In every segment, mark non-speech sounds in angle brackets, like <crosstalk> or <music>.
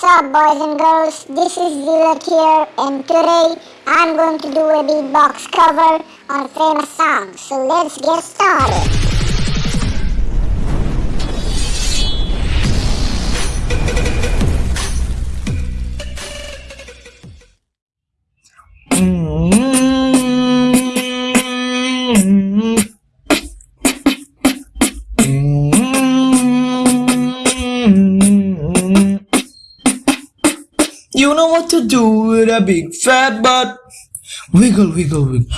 What's up boys and girls, this is Zilak here and today I'm going to do a beatbox cover on famous song, so let's get started. Mm-hmm. Mm-hmm. You know what to do with a big fat butt. Wiggle, wiggle, wiggle.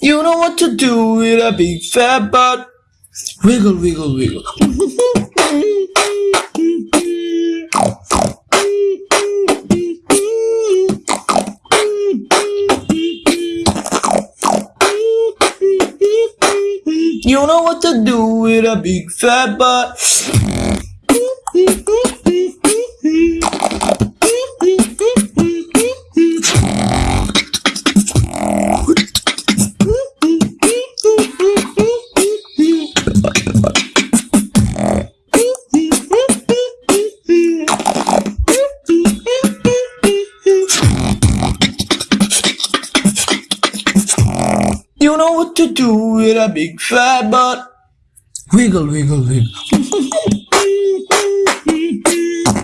You know what to do with a big fat butt. Wiggle, wiggle, wiggle. <laughs> You know what to do with a big fat butt. You know what to do with a big fat butt. Wiggle, wiggle, wiggle. <laughs>